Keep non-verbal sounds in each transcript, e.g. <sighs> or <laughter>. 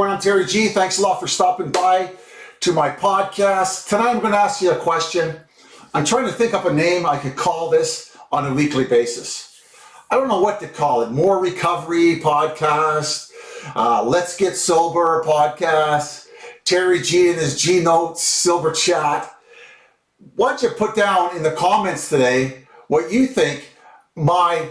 Everyone, I'm Terry G. Thanks a lot for stopping by to my podcast. Tonight I'm going to ask you a question. I'm trying to think up a name I could call this on a weekly basis. I don't know what to call it. More Recovery Podcast, uh, Let's Get Sober Podcast, Terry G and his G Notes Silver Chat. Why don't you put down in the comments today what you think my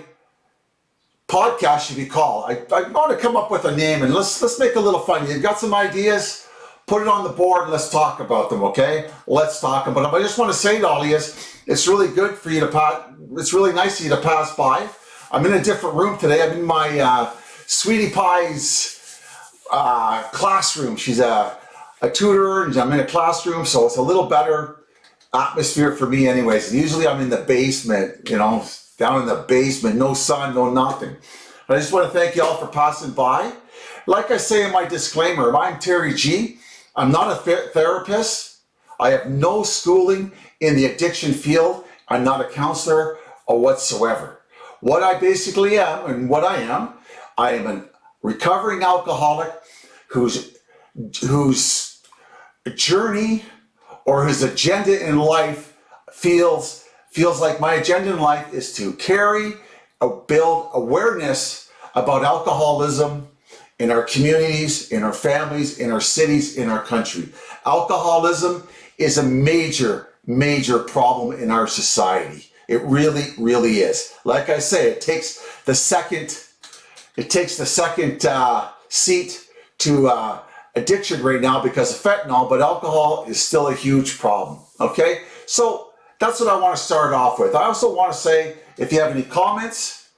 podcast should be called. I, I want to come up with a name and let's let's make a little fun. You've got some ideas? Put it on the board and let's talk about them, okay? Let's talk about them. I just want to say to all of you, it's really good for you to pass, it's really nice of you to pass by. I'm in a different room today. I'm in my uh, Sweetie Pie's uh, classroom. She's a, a tutor and I'm in a classroom, so it's a little better atmosphere for me anyways. Usually I'm in the basement, you know, down in the basement, no sun, no nothing. But I just want to thank you all for passing by. Like I say in my disclaimer, I'm Terry G. I'm not a therapist. I have no schooling in the addiction field. I'm not a counselor or whatsoever. What I basically am and what I am, I am a recovering alcoholic whose, whose journey or whose agenda in life feels feels like my agenda in life is to carry, build awareness about alcoholism in our communities, in our families, in our cities, in our country. Alcoholism is a major, major problem in our society. It really, really is. Like I say, it takes the second, it takes the second uh, seat to uh, addiction right now because of fentanyl, but alcohol is still a huge problem. Okay, so that's what I want to start off with. I also want to say, if you have any comments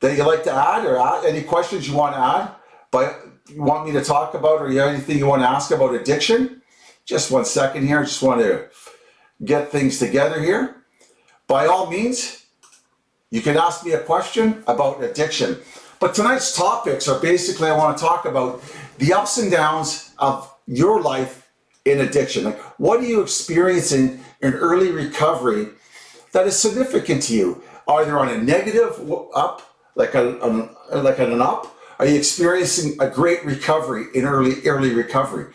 that you'd like to add or add, any questions you want to add, but you want me to talk about or you have anything you want to ask about addiction, just one second here. I just want to get things together here. By all means, you can ask me a question about addiction. But tonight's topics are basically, I want to talk about the ups and downs of your life in addiction. Like, what are you experiencing in early recovery that is significant to you, either on a negative up, like a, a like an up, are you experiencing a great recovery in early early recovery?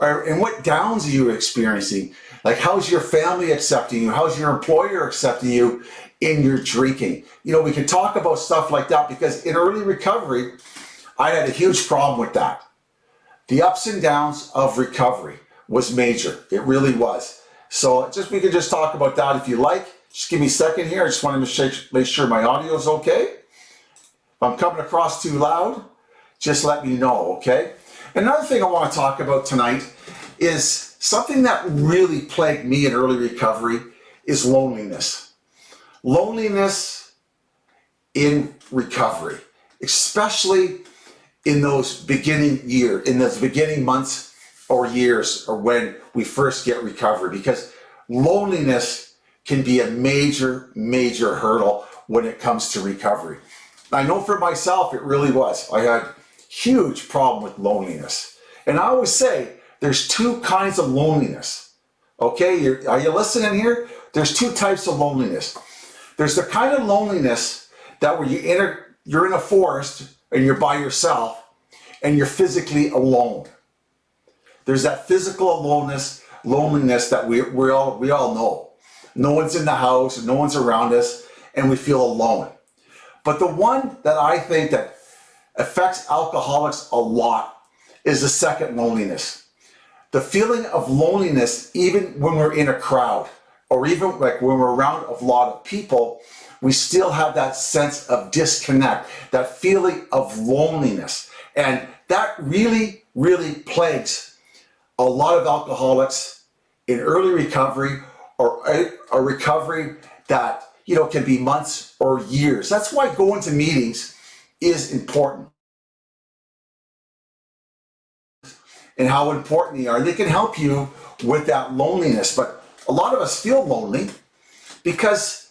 Or, and what downs are you experiencing? Like how's your family accepting you? How's your employer accepting you in your drinking? You know, we can talk about stuff like that because in early recovery, I had a huge problem with that. The ups and downs of recovery was major. It really was. So just we could just talk about that if you like. Just give me a second here. I just want to make sure my audio is okay. If I'm coming across too loud, just let me know, okay? Another thing I want to talk about tonight is something that really plagued me in early recovery is loneliness. Loneliness in recovery, especially in those beginning year, in those beginning months or years or when we first get recovery because loneliness can be a major, major hurdle when it comes to recovery. I know for myself, it really was. I had huge problem with loneliness. And I always say, there's two kinds of loneliness. Okay, You're, are you listening here? There's two types of loneliness. There's the kind of loneliness that where you enter, you're in a forest and you're by yourself and you're physically alone. There's that physical aloneness, loneliness that we, we, all, we all know. No one's in the house, no one's around us, and we feel alone. But the one that I think that affects alcoholics a lot is the second loneliness. The feeling of loneliness, even when we're in a crowd, or even like when we're around a lot of people, we still have that sense of disconnect, that feeling of loneliness. And that really, really plagues a lot of alcoholics in early recovery or a, recovery that you know can be months or years. That's why going to meetings is important. And how important they are. They can help you with that loneliness. But a lot of us feel lonely because,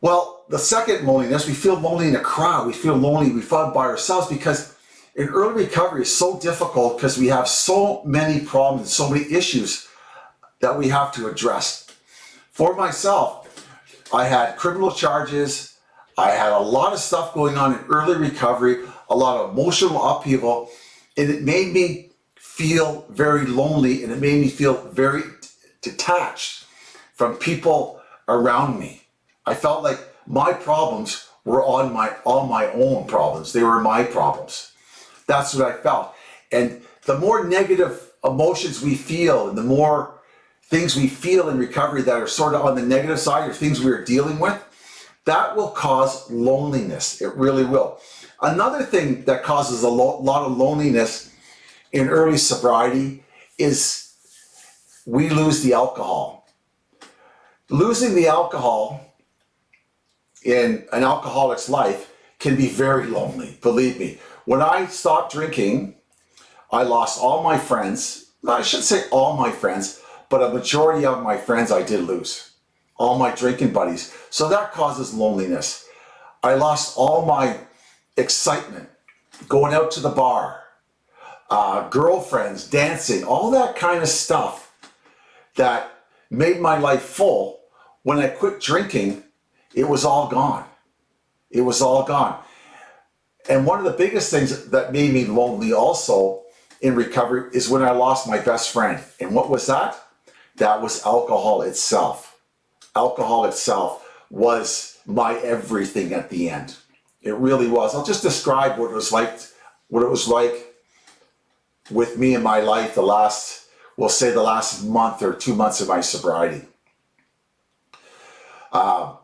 well, the second loneliness, we feel lonely in a crowd. We feel lonely, we feel by ourselves because in early recovery is so difficult because we have so many problems, so many issues that we have to address. For myself, I had criminal charges, I had a lot of stuff going on in early recovery, a lot of emotional upheaval, and it made me feel very lonely and it made me feel very detached from people around me. I felt like my problems were on my all my own problems. They were my problems. That's what I felt. And the more negative emotions we feel and the more things we feel in recovery that are sort of on the negative side or things we are dealing with, that will cause loneliness. It really will. Another thing that causes a lo lot of loneliness in early sobriety is we lose the alcohol. Losing the alcohol in an alcoholic's life can be very lonely, believe me. When I stopped drinking, I lost all my friends. I should say all my friends, but a majority of my friends I did lose. All my drinking buddies. So that causes loneliness. I lost all my excitement, going out to the bar, uh, girlfriends, dancing, all that kind of stuff that made my life full. When I quit drinking, it was all gone. It was all gone. And one of the biggest things that made me lonely also in recovery is when I lost my best friend. And what was that? That was alcohol itself. Alcohol itself was my everything at the end. It really was. I'll just describe what it was like, what it was like with me in my life the last, we'll say the last month or two months of my sobriety. Uh,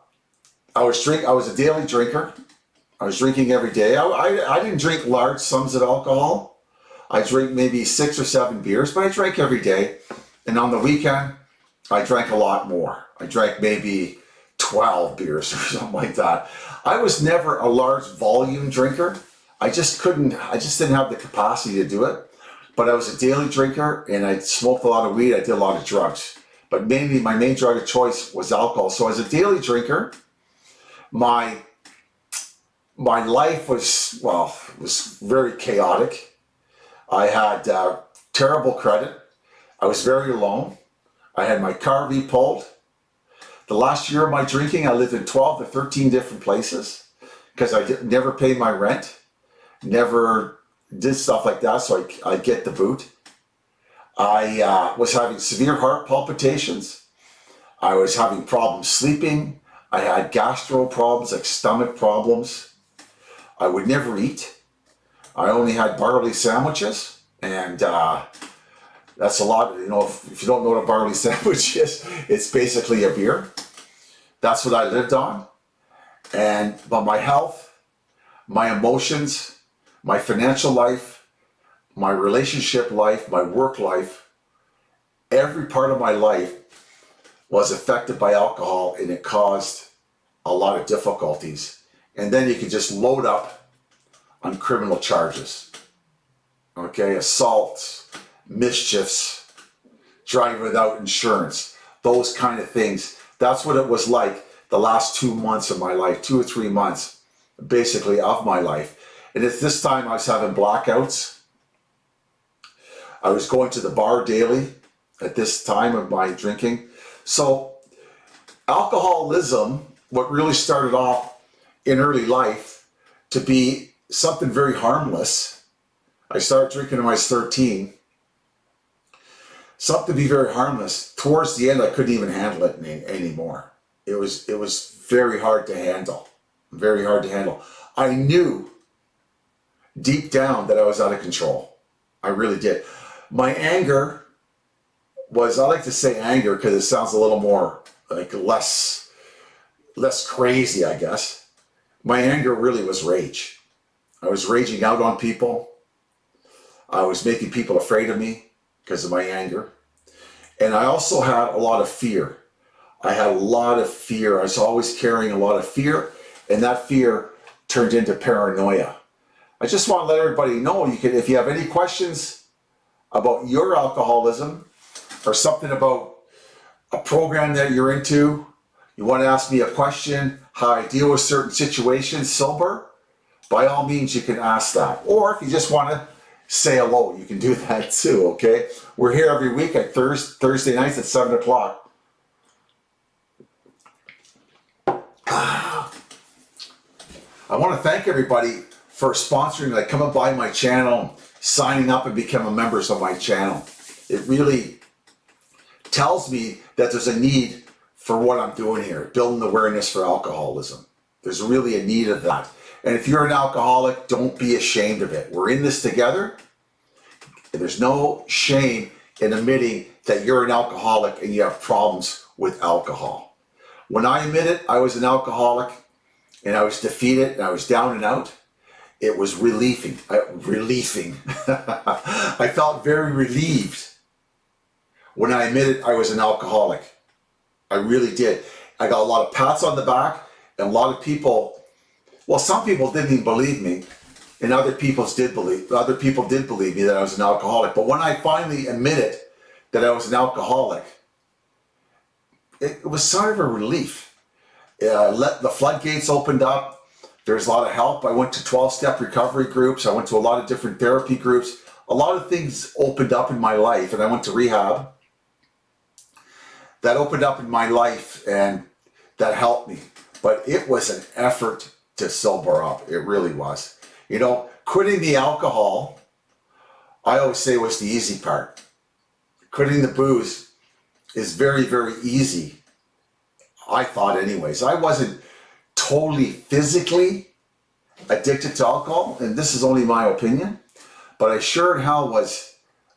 I was drink. I was a daily drinker. I was drinking every day. I, I, I didn't drink large sums of alcohol. I drink maybe six or seven beers, but I drank every day. And on the weekend, I drank a lot more. I drank maybe 12 beers <laughs> or something like that. I was never a large volume drinker. I just couldn't, I just didn't have the capacity to do it. But I was a daily drinker and I smoked a lot of weed. I did a lot of drugs. But mainly my main drug of choice was alcohol. So as a daily drinker, my my life was, well, was very chaotic. I had uh, terrible credit. I was very alone. I had my car repulled. The last year of my drinking, I lived in 12 to 13 different places because I did, never paid my rent, never did stuff like that, so I, I get the boot. I uh, was having severe heart palpitations. I was having problems sleeping. I had gastro problems, like stomach problems. I would never eat. I only had barley sandwiches, and uh, that's a lot. You know, if, if you don't know what a barley <laughs> sandwich is, it's basically a beer. That's what I lived on. And but my health, my emotions, my financial life, my relationship life, my work life, every part of my life was affected by alcohol and it caused a lot of difficulties. And then you can just load up on criminal charges. Okay, assaults, mischiefs, driving without insurance, those kind of things. That's what it was like the last two months of my life, two or three months, basically of my life. And at this time I was having blackouts. I was going to the bar daily at this time of my drinking. So alcoholism, what really started off in early life to be something very harmless. I started drinking when I was 13 something to be very harmless. Towards the end, I couldn't even handle it any, anymore. It was it was very hard to handle, very hard to handle. I knew deep down that I was out of control. I really did. My anger was, I like to say anger because it sounds a little more like less, less crazy, I guess. My anger really was rage. I was raging out on people. I was making people afraid of me because of my anger. And I also had a lot of fear. I had a lot of fear. I was always carrying a lot of fear, and that fear turned into paranoia. I just want to let everybody know you can if you have any questions about your alcoholism or something about a program that you're into, you want to ask me a question, how I deal with certain situations sober, by all means you can ask that. Or if you just want to say hello. You can do <laughs> that too, okay? We're here every week at Thurs Thursday nights at 7 o'clock. <sighs> I want to thank everybody for sponsoring, like coming by my channel, signing up and becoming members of my channel. It really tells me that there's a need for what I'm doing here, building awareness for alcoholism. There's really a need of that. And if you're an alcoholic, don't be ashamed of it. We're in this together. There's no shame in admitting that you're an alcoholic and you have problems with alcohol. When I admitted I was an alcoholic and I was defeated and I was down and out, it was relieving, uh, relieving. <laughs> I felt very relieved when I admitted I was an alcoholic. I really did. I got a lot of pats on the back and a lot of people, well, some people didn't even believe me and other people did believe, other people did believe me that I was an alcoholic. But when I finally admitted that I was an alcoholic, it, it was sort of a relief. Uh, let the floodgates opened up. There's a lot of help. I went to 12-step recovery groups. I went to a lot of different therapy groups. A lot of things opened up in my life and I went to rehab. That opened up in my life and that helped me. But it was an effort to sober up. It really was. You know, quitting the alcohol, I always say was the easy part. Quitting the booze is very, very easy. I thought anyways. I wasn't totally physically addicted to alcohol, and this is only my opinion, but I sure hell was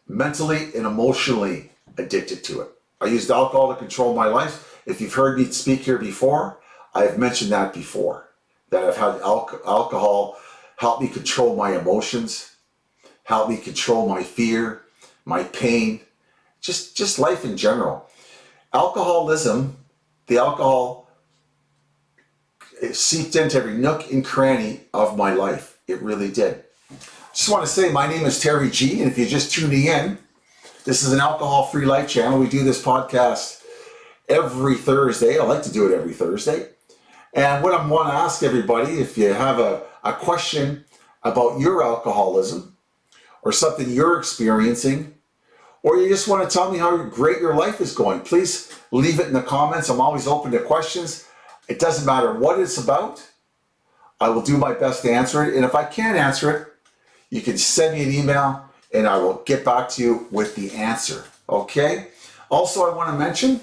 mentally and emotionally addicted to it. I used alcohol to control my life. If you've heard me speak here before, I have mentioned that before, that I've had al alcohol help me control my emotions, help me control my fear, my pain, just, just life in general. Alcoholism, the alcohol seeped into every nook and cranny of my life. It really did. Just want to say my name is Terry G and if you're just tuning in, this is an alcohol-free life channel. We do this podcast every Thursday. I like to do it every Thursday. And what I want to ask everybody, if you have a, a question about your alcoholism or something you're experiencing, or you just want to tell me how great your life is going, please leave it in the comments. I'm always open to questions. It doesn't matter what it's about. I will do my best to answer it. And if I can't answer it, you can send me an email and I will get back to you with the answer. Okay? Also, I want to mention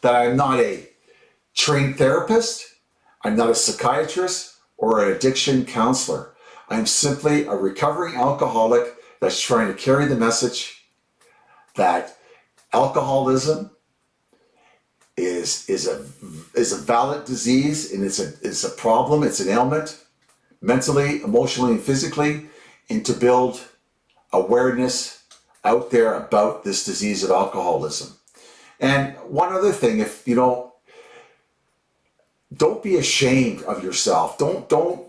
that I'm not a trained therapist. I'm not a psychiatrist or an addiction counselor. I'm simply a recovering alcoholic that's trying to carry the message that alcoholism is, is, a, is a valid disease and it's a, it's a problem, it's an ailment, mentally, emotionally, and physically, and to build awareness out there about this disease of alcoholism. And one other thing, if you know, don't be ashamed of yourself. Don't don't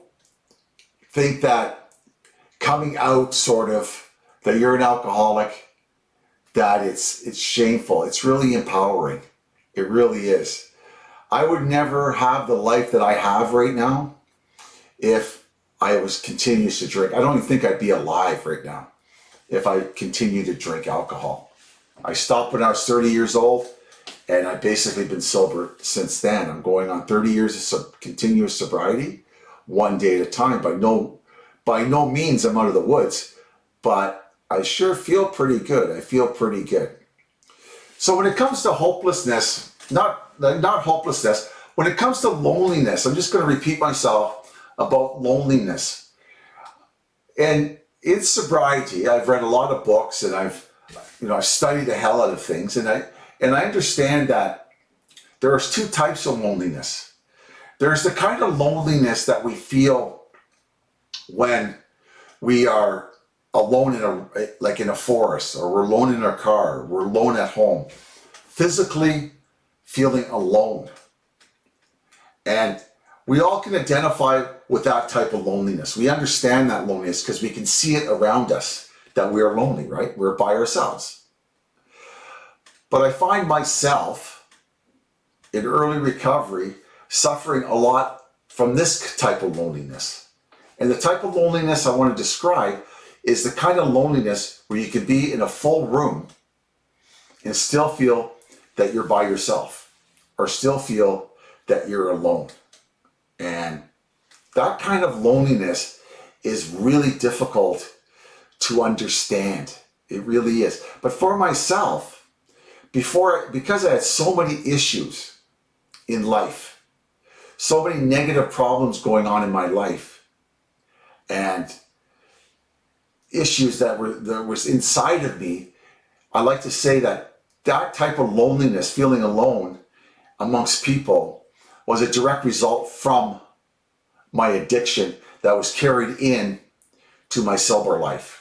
think that coming out sort of that you're an alcoholic that it's it's shameful. It's really empowering. It really is. I would never have the life that I have right now if I was continuous to drink. I don't even think I'd be alive right now if I continued to drink alcohol. I stopped when I was 30 years old and I've basically been sober since then. I'm going on 30 years of continuous sobriety, one day at a time. By no, by no means I'm out of the woods, but I sure feel pretty good. I feel pretty good. So when it comes to hopelessness, not, not hopelessness, when it comes to loneliness, I'm just going to repeat myself about loneliness. And in sobriety, I've read a lot of books and I've, you know, I've studied the hell out of things and I, and I understand that there's two types of loneliness. There's the kind of loneliness that we feel when we are alone in a like in a forest or we're alone in our car, we're alone at home, physically feeling alone. And we all can identify with that type of loneliness. We understand that loneliness because we can see it around us that we are lonely, right? We're by ourselves. But I find myself in early recovery suffering a lot from this type of loneliness. And the type of loneliness I want to describe is the kind of loneliness where you can be in a full room and still feel that you're by yourself or still feel that you're alone. And that kind of loneliness is really difficult to understand. It really is. But for myself, before, because I had so many issues in life, so many negative problems going on in my life, and issues that were that was inside of me, I like to say that that type of loneliness, feeling alone amongst people, was a direct result from my addiction that was carried in to my sober life.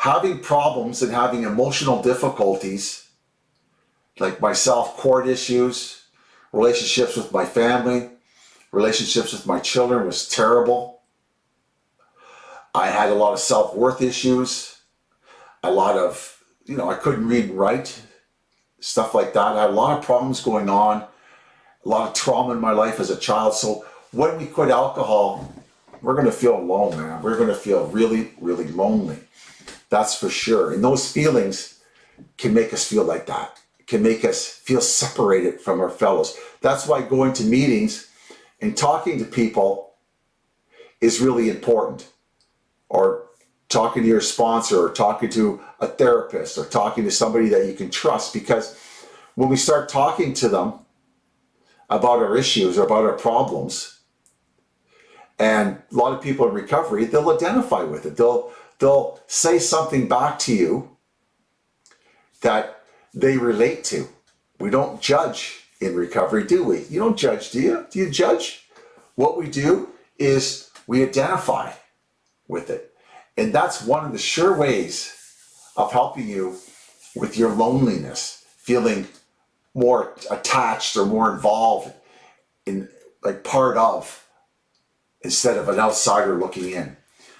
Having problems and having emotional difficulties, like myself, court issues, relationships with my family, relationships with my children was terrible. I had a lot of self-worth issues, a lot of, you know, I couldn't read and write, stuff like that. I had a lot of problems going on, a lot of trauma in my life as a child. So when we quit alcohol, we're going to feel alone, man. We're going to feel really, really lonely. That's for sure. And those feelings can make us feel like that. can make us feel separated from our fellows. That's why going to meetings and talking to people is really important. Or talking to your sponsor or talking to a therapist or talking to somebody that you can trust because when we start talking to them about our issues or about our problems and a lot of people in recovery they'll identify with it they'll they'll say something back to you that they relate to. We don't judge in recovery do we? You don't judge do you? Do you judge? What we do is we identify with it. And that's one of the sure ways of helping you with your loneliness, feeling more attached or more involved in like part of instead of an outsider looking in.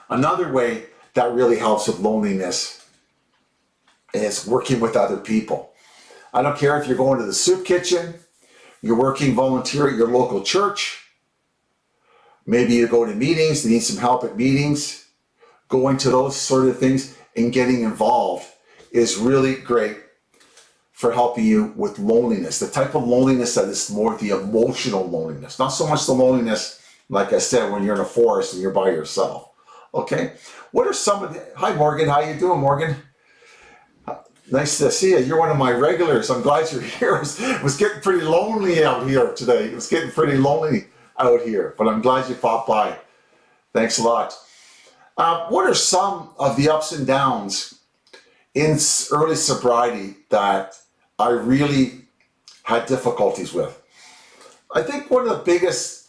Another way that really helps with loneliness is working with other people. I don't care if you're going to the soup kitchen, you're working volunteer at your local church, maybe you go to meetings, you need some help at meetings, going to those sort of things and getting involved is really great for helping you with loneliness. The type of loneliness that is more the emotional loneliness, not so much the loneliness, like I said, when you're in a forest and you're by yourself. Okay, what are some of the, hi Morgan, how you doing Morgan? Nice to see you. You're one of my regulars. I'm glad you're <laughs> here. It was, getting pretty lonely out here today. It was getting pretty lonely out here, but I'm glad you popped by. Thanks a lot. Uh, what are some of the ups and downs in early sobriety that I really had difficulties with? I think one of the biggest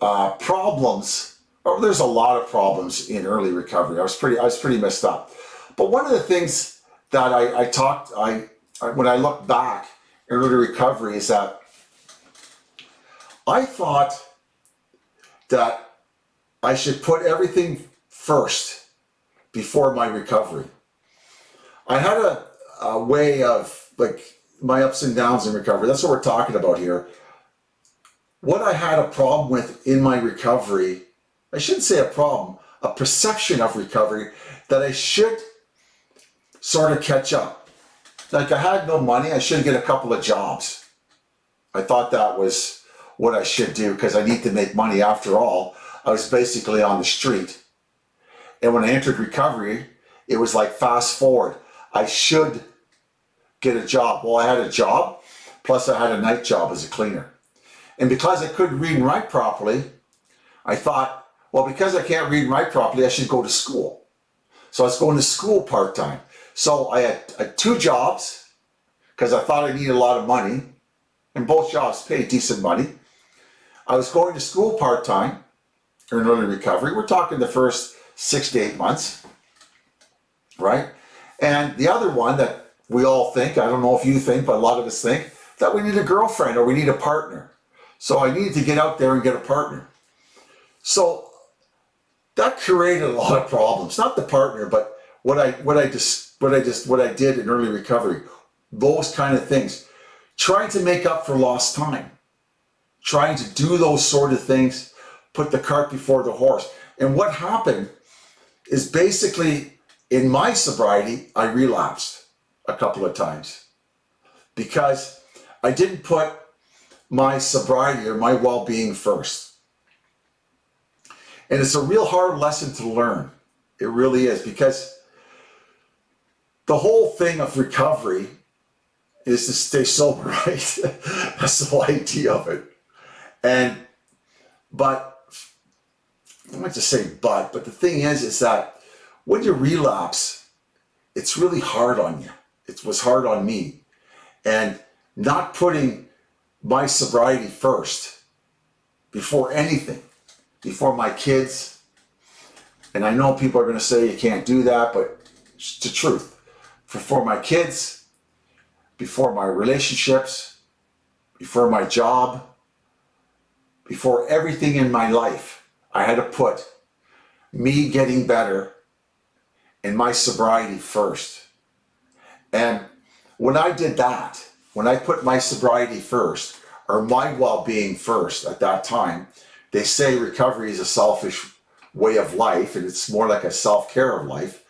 uh, problems, or there's a lot of problems in early recovery. I was pretty, I was pretty messed up. But one of the things that I, I talked, I, I when I look back in early recovery is that I thought that I should put everything first before my recovery. I had a, a way of like my ups and downs in recovery. That's what we're talking about here. What I had a problem with in my recovery, I shouldn't say a problem, a perception of recovery that I should sort of catch up. Like I had no money, I should get a couple of jobs. I thought that was what I should do because I need to make money after all. I was basically on the street. And when I entered recovery, it was like fast forward. I should get a job. Well, I had a job, plus I had a night job as a cleaner. And because I couldn't read and write properly, I thought, well, because I can't read and write properly, I should go to school. So I was going to school part-time. So I had, I had two jobs because I thought I needed a lot of money and both jobs paid decent money. I was going to school part-time in early recovery. We're talking the first six to eight months, right? And the other one that we all think, I don't know if you think, but a lot of us think, that we need a girlfriend or we need a partner. So I needed to get out there and get a partner. So that created a lot of problems. Not the partner, but what I what I just what I just what I did in early recovery. Those kind of things. Trying to make up for lost time. Trying to do those sort of things, put the cart before the horse. And what happened is basically in my sobriety, I relapsed a couple of times because I didn't put my sobriety or my well-being first. And it's a real hard lesson to learn. It really is because the whole thing of recovery is to stay sober, <laughs> right? That's the whole idea of it. And, but, I am might just say but, but the thing is, is that when you relapse, it's really hard on you. It was hard on me. And not putting my sobriety first before anything, before my kids. And I know people are going to say you can't do that, but it's the truth. Before my kids, before my relationships, before my job, before everything in my life, I had to put me getting better and my sobriety first. And when I did that, when I put my sobriety first, or my well-being first at that time, they say recovery is a selfish way of life and it's more like a self-care of life.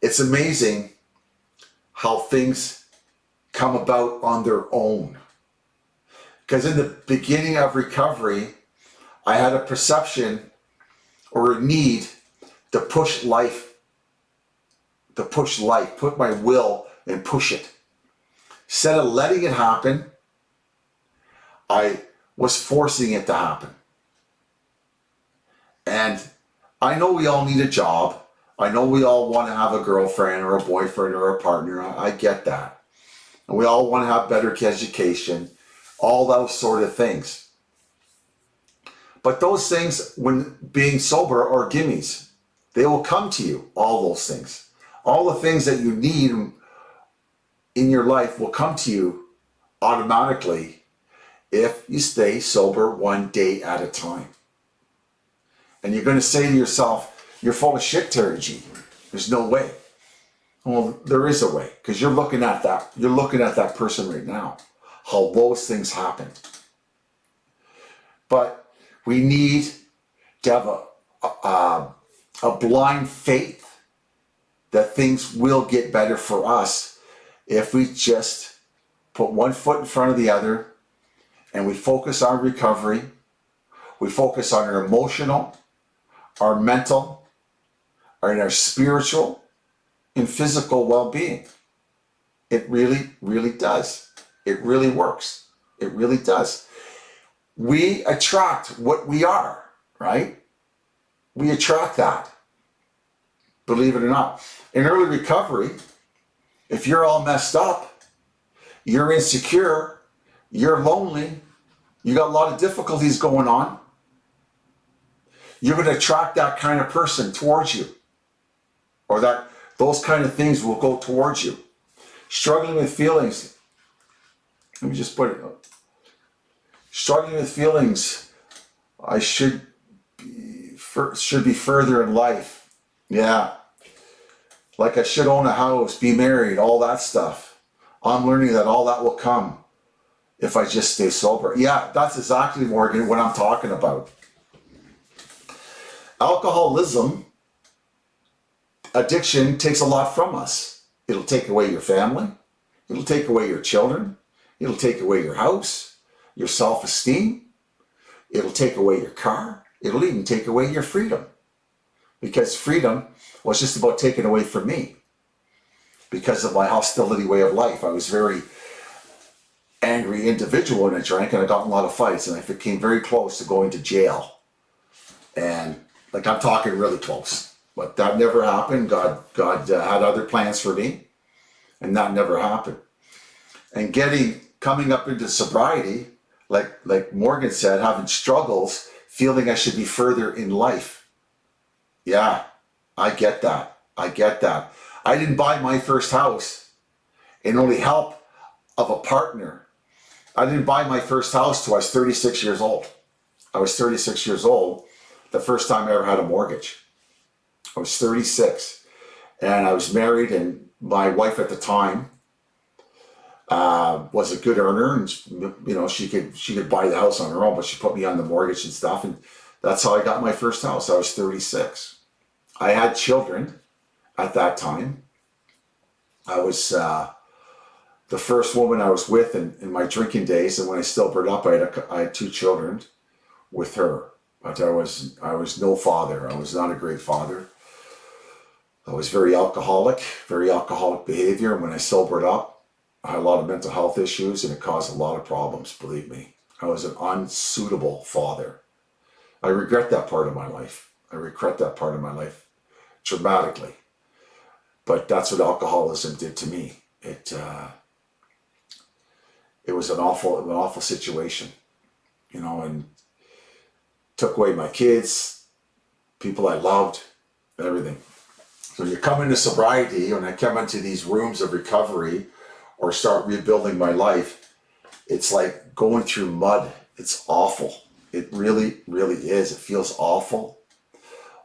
It's amazing how things come about on their own. Because in the beginning of recovery, I had a perception or a need to push life, to push life, put my will and push it. Instead of letting it happen, I was forcing it to happen. And I know we all need a job. I know we all want to have a girlfriend or a boyfriend or a partner. I get that. And we all want to have better education, all those sort of things. But those things, when being sober, are gimmies. They will come to you, all those things. All the things that you need in your life will come to you automatically if you stay sober one day at a time. And you're going to say to yourself, you're full of shit, Terry G. There's no way. Well, there is a way because you're looking at that. You're looking at that person right now, how those things happen. But we need to have a, a, um, a blind faith that things will get better for us if we just put one foot in front of the other and we focus on recovery, we focus on our emotional, our mental, our spiritual and physical well-being. It really, really does. It really works. It really does. We attract what we are, right? We attract that. Believe it or not. In early recovery, if you're all messed up, you're insecure, you're lonely, you got a lot of difficulties going on, you're going to attract that kind of person towards you. Or that those kind of things will go towards you. Struggling with feelings. Let me just put it. Struggling with feelings. I should be, should be further in life. Yeah. Like I should own a house, be married, all that stuff. I'm learning that all that will come if I just stay sober. Yeah, that's exactly, Morgan, what I'm talking about. Alcoholism, addiction takes a lot from us. It'll take away your family. It'll take away your children. It'll take away your house, your self-esteem. It'll take away your car. It'll even take away your freedom. Because freedom was just about taken away from me because of my hostility way of life. I was very angry individual when I drank and I got in a lot of fights and I came very close to going to jail. And like I'm talking really close, but that never happened. God, God uh, had other plans for me and that never happened. And getting, coming up into sobriety, like, like Morgan said, having struggles, feeling I should be further in life. Yeah, I get that. I get that. I didn't buy my first house and only help of a partner I didn't buy my first house till I was 36 years old. I was 36 years old the first time I ever had a mortgage. I was 36 and I was married and my wife at the time uh, was a good earner and you know she could she could buy the house on her own but she put me on the mortgage and stuff and that's how I got my first house. I was 36. I had children at that time. I was uh, the first woman I was with in, in my drinking days, and when I still burned up, I had, a, I had two children with her. But I was I was no father. I was not a great father. I was very alcoholic, very alcoholic behavior. And when I sobered up, I had a lot of mental health issues and it caused a lot of problems, believe me. I was an unsuitable father. I regret that part of my life. I regret that part of my life dramatically. But that's what alcoholism did to me. It uh, it was an awful, an awful situation, you know, and took away my kids, people I loved, everything. So you come into sobriety, when I come into these rooms of recovery or start rebuilding my life, it's like going through mud. It's awful. It really, really is. It feels awful.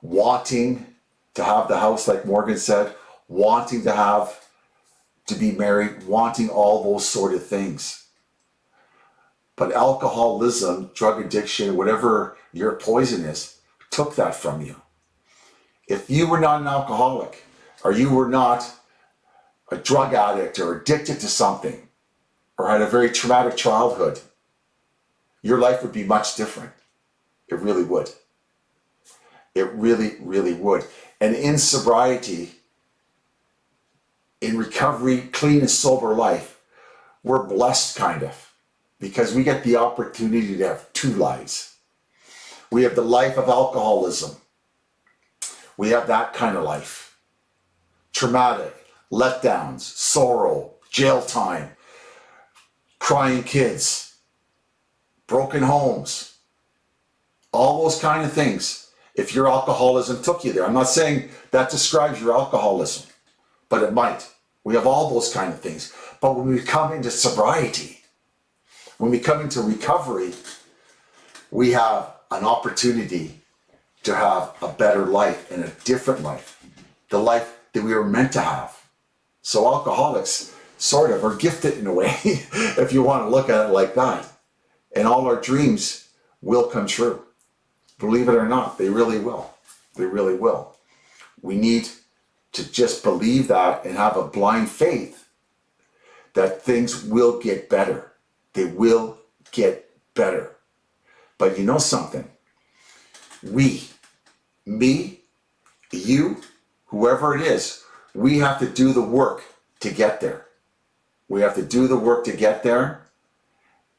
Wanting to have the house, like Morgan said, wanting to have, to be married, wanting all those sort of things. But alcoholism, drug addiction, whatever your poison is, took that from you. If you were not an alcoholic, or you were not a drug addict or addicted to something, or had a very traumatic childhood, your life would be much different. It really would. It really, really would. And in sobriety, in recovery, clean and sober life, we're blessed kind of because we get the opportunity to have two lives. We have the life of alcoholism. We have that kind of life. Traumatic, letdowns, sorrow, jail time, crying kids, broken homes, all those kind of things. If your alcoholism took you there, I'm not saying that describes your alcoholism, but it might. We have all those kind of things. But when we come into sobriety, when we come into recovery, we have an opportunity to have a better life and a different life, the life that we were meant to have. So alcoholics sort of are gifted in a way, <laughs> if you want to look at it like that. And all our dreams will come true. Believe it or not, they really will. They really will. We need to just believe that and have a blind faith that things will get better. They will get better. But you know something? We, me, you, whoever it is, we have to do the work to get there. We have to do the work to get there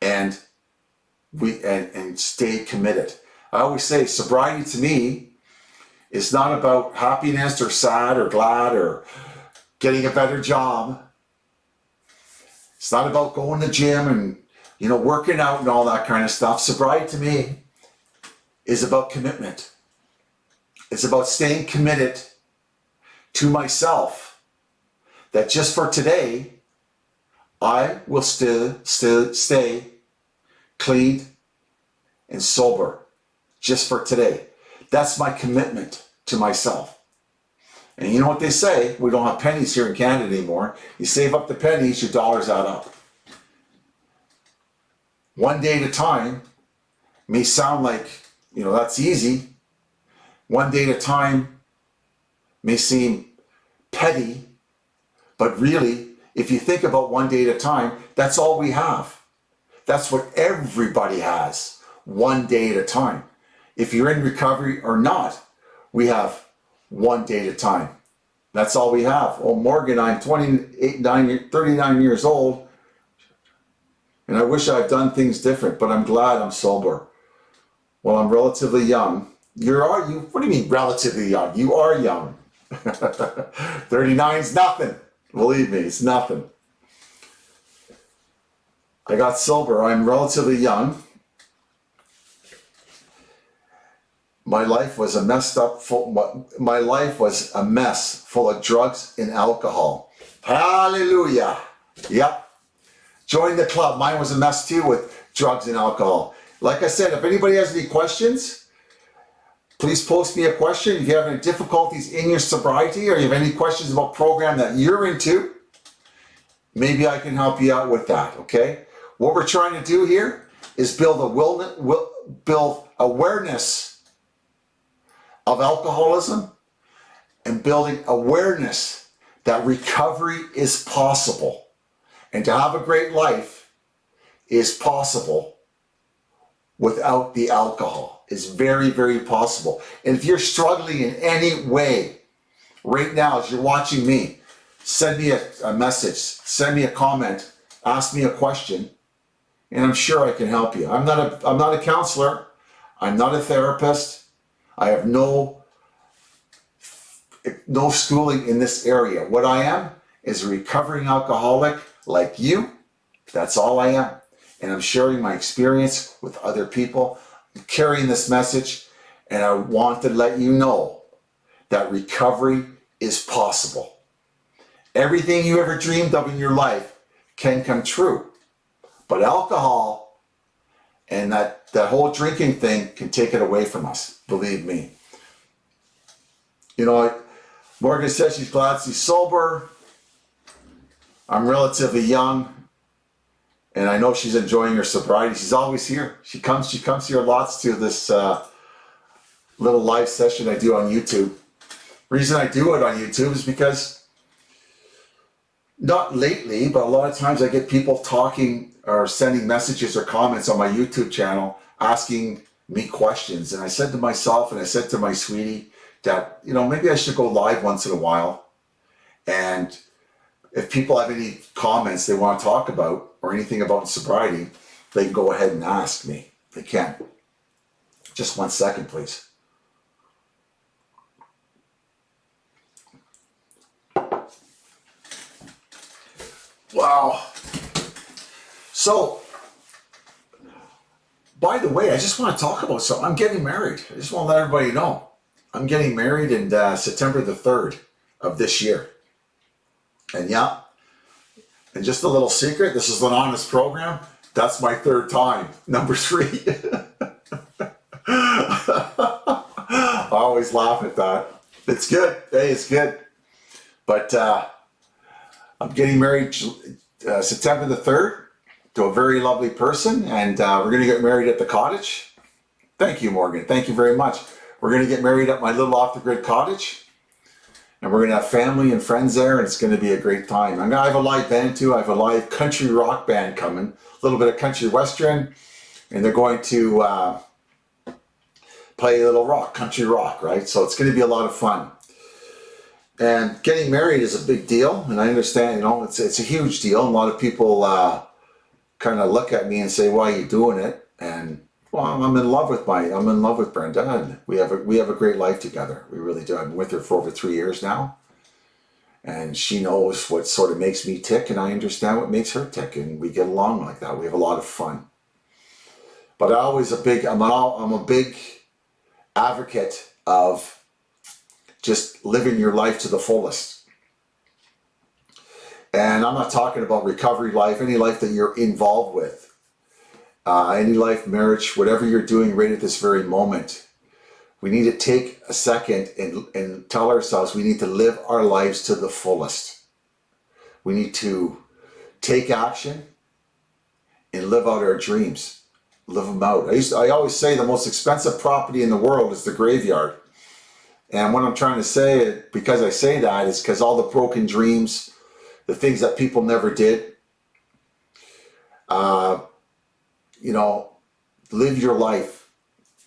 and we and, and stay committed. I always say sobriety to me is not about happiness or sad or glad or getting a better job. It's not about going to the gym and you know, working out and all that kind of stuff. Sobriety to me is about commitment. It's about staying committed to myself that just for today, I will still, still stay clean and sober just for today. That's my commitment to myself. And you know what they say? We don't have pennies here in Canada anymore. You save up the pennies, your dollars add up one day at a time may sound like, you know, that's easy. One day at a time may seem petty, but really, if you think about one day at a time, that's all we have. That's what everybody has, one day at a time. If you're in recovery or not, we have one day at a time. That's all we have. Well, Morgan, I'm 28, 9, 39 years old. And I wish I had done things different, but I'm glad I'm sober. Well, I'm relatively young. You're are you? What do you mean relatively young? You are young. <laughs> 39 is nothing. Believe me, it's nothing. I got sober. I'm relatively young. My life was a messed up, full, my life was a mess full of drugs and alcohol. Hallelujah. Yep. Join the club. Mine was a mess too with drugs and alcohol. Like I said, if anybody has any questions, please post me a question. If you have any difficulties in your sobriety or you have any questions about program that you're into, maybe I can help you out with that, okay? What we're trying to do here is build a will, build awareness of alcoholism and building awareness that recovery is possible. And to have a great life is possible without the alcohol. It's very, very possible. And if you're struggling in any way right now as you're watching me, send me a, a message, send me a comment, ask me a question, and I'm sure I can help you. I'm not a, I'm not a counselor. I'm not a therapist. I have no, no schooling in this area. What I am is a recovering alcoholic like you. That's all I am. And I'm sharing my experience with other people, carrying this message, and I want to let you know that recovery is possible. Everything you ever dreamed of in your life can come true. But alcohol and that, that whole drinking thing can take it away from us, believe me. You know, Morgan says she's glad she's sober. I'm relatively young and I know she's enjoying her sobriety. She's always here. She comes, she comes here lots to this uh, little live session I do on YouTube. Reason I do it on YouTube is because not lately, but a lot of times I get people talking or sending messages or comments on my YouTube channel asking me questions. And I said to myself and I said to my sweetie that, you know, maybe I should go live once in a while. And if people have any comments they want to talk about or anything about sobriety, they can go ahead and ask me. They can. Just one second, please. Wow. So, by the way, I just want to talk about something. I'm getting married. I just want to let everybody know. I'm getting married in uh, September the 3rd of this year. And yeah, and just a little secret, this is an honest program. That's my third time, <laughs> number three. I always laugh at that. It's good. Hey, it's good. But uh, I'm getting married uh, September the 3rd to a very lovely person, and uh, we're going to get married at the cottage. Thank you, Morgan. Thank you very much. We're going to get married at my little off-the-grid cottage, and we're to have family and friends there, and it's going to be a great time. I'm to have a live band too. I have a live country rock band coming, a little bit of country western, and they're going to uh, play a little rock, country rock, right? So it's going to be a lot of fun. And getting married is a big deal, and I understand, you know, it's, it's a huge deal. A lot of people uh, kind of look at me and say, why are you doing it? And well, I'm in love with my, I'm in love with Brenda, we have a, we have a great life together. We really do. I've been with her for over three years now, and she knows what sort of makes me tick, and I understand what makes her tick, and we get along like that. We have a lot of fun. But I always a big, I'm, all, I'm a big advocate of just living your life to the fullest. And I'm not talking about recovery life, any life that you're involved with, uh, any life, marriage, whatever you're doing right at this very moment. We need to take a second and, and tell ourselves we need to live our lives to the fullest. We need to take action and live out our dreams. Live them out. I, used to, I always say the most expensive property in the world is the graveyard. And what I'm trying to say, because I say that, is because all the broken dreams, the things that people never did, uh, you know, live your life.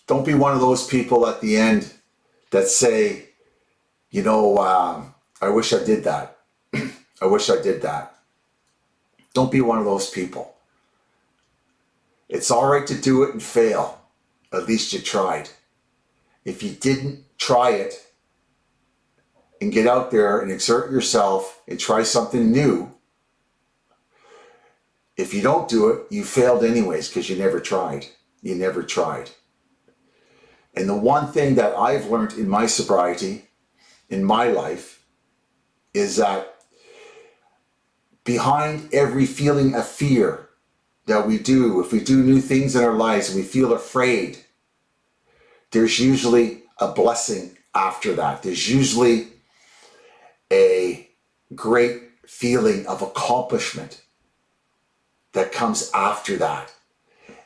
Don't be one of those people at the end that say, you know, um, I wish I did that. <clears throat> I wish I did that. Don't be one of those people. It's all right to do it and fail. At least you tried. If you didn't try it and get out there and exert yourself and try something new, if you don't do it, you failed anyways because you never tried. You never tried. And the one thing that I've learned in my sobriety, in my life, is that behind every feeling of fear that we do, if we do new things in our lives and we feel afraid, there's usually a blessing after that. There's usually a great feeling of accomplishment that comes after that.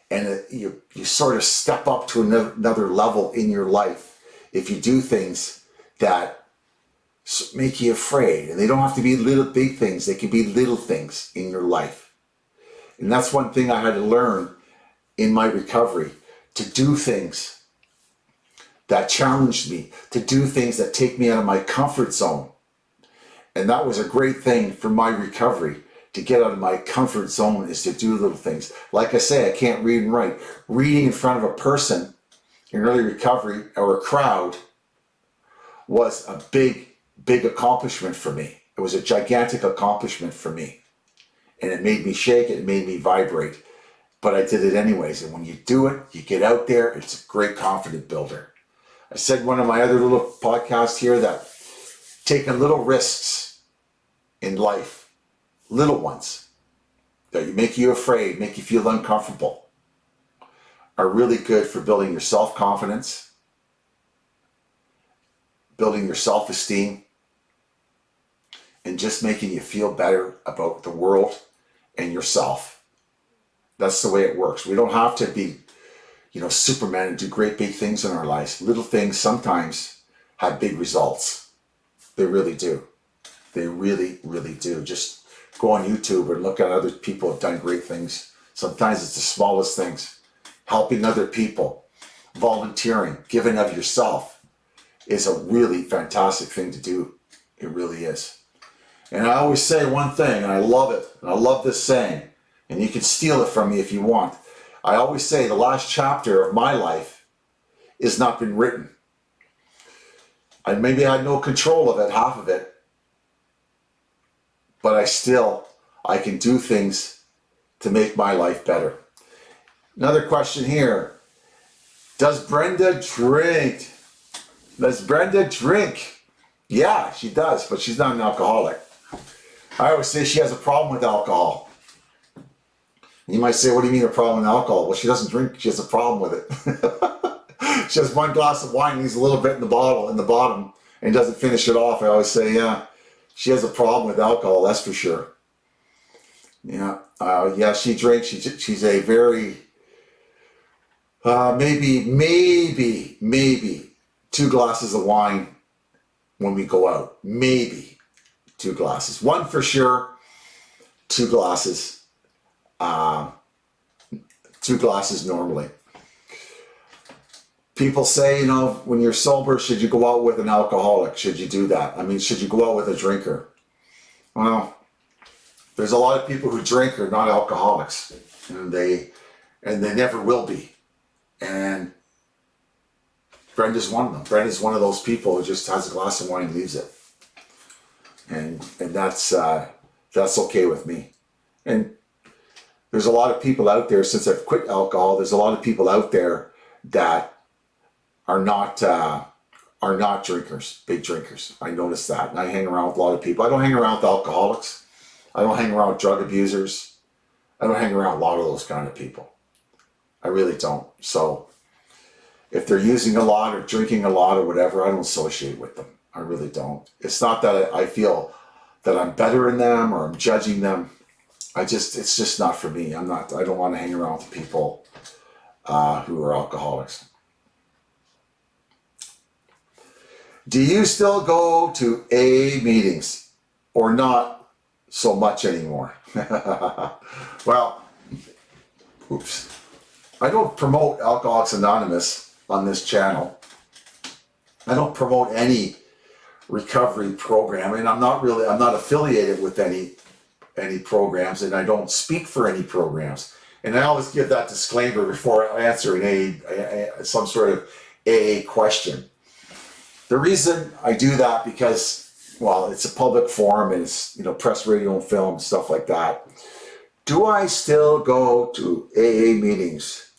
And you, you sort of step up to another level in your life if you do things that make you afraid. And they don't have to be little big things. They can be little things in your life. And that's one thing I had to learn in my recovery, to do things that challenged me to do things that take me out of my comfort zone. And that was a great thing for my recovery. To get out of my comfort zone is to do little things. Like I say, I can't read and write. Reading in front of a person in early recovery or a crowd was a big, big accomplishment for me. It was a gigantic accomplishment for me. And it made me shake, it made me vibrate. But I did it anyways. And when you do it, you get out there, it's a great confidence builder. I said one of my other little podcasts here that taking little risks in life, little ones, that make you afraid, make you feel uncomfortable, are really good for building your self-confidence, building your self-esteem, and just making you feel better about the world and yourself. That's the way it works. We don't have to be, you know, Superman and do great big things in our lives. Little things sometimes have big results. They really do. They really, really do. Just go on YouTube and look at other people have done great things. Sometimes it's the smallest things. Helping other people, volunteering, giving of yourself is a really fantastic thing to do. It really is. And I always say one thing, and I love it, and I love this saying, and you can steal it from me if you want. I always say the last chapter of my life is not been written. I maybe had no control of it, half of it, but I still, I can do things to make my life better. Another question here. Does Brenda drink? Does Brenda drink? Yeah, she does, but she's not an alcoholic. I always say she has a problem with alcohol. You might say, what do you mean a problem with alcohol? Well, she doesn't drink, she has a problem with it. <laughs> she has one glass of wine, needs a little bit in the bottle, in the bottom, and doesn't finish it off. I always say, yeah, she has a problem with alcohol, that's for sure. Yeah, uh, yeah, she drinks. She's, she's a very, uh, maybe, maybe, maybe two glasses of wine when we go out. Maybe two glasses. One for sure, two glasses. Uh, two glasses normally. People say, you know, when you're sober, should you go out with an alcoholic? Should you do that? I mean, should you go out with a drinker? Well, there's a lot of people who drink are not alcoholics, and they and they never will be. And Brenda's one of them. Brenda's one of those people who just has a glass of wine and leaves it and and that's uh, that's okay with me. And there's a lot of people out there since I've quit alcohol. There's a lot of people out there that are not uh, are not drinkers, big drinkers. I notice that, and I hang around with a lot of people. I don't hang around with alcoholics. I don't hang around drug abusers. I don't hang around a lot of those kind of people. I really don't. So if they're using a lot or drinking a lot or whatever, I don't associate with them. I really don't. It's not that I feel that I'm better than them or I'm judging them. I just, it's just not for me. I'm not, I don't want to hang around with people uh, who are alcoholics. Do you still go to AA meetings or not so much anymore? <laughs> well, oops. I don't promote Alcoholics Anonymous on this channel. I don't promote any recovery program and I'm not really I'm not affiliated with any any programs and I don't speak for any programs and I always give that disclaimer before answering a, a, some sort of AA question. The reason I do that because well it's a public forum and it's you know press radio and film stuff like that. Do I still go to AA meetings?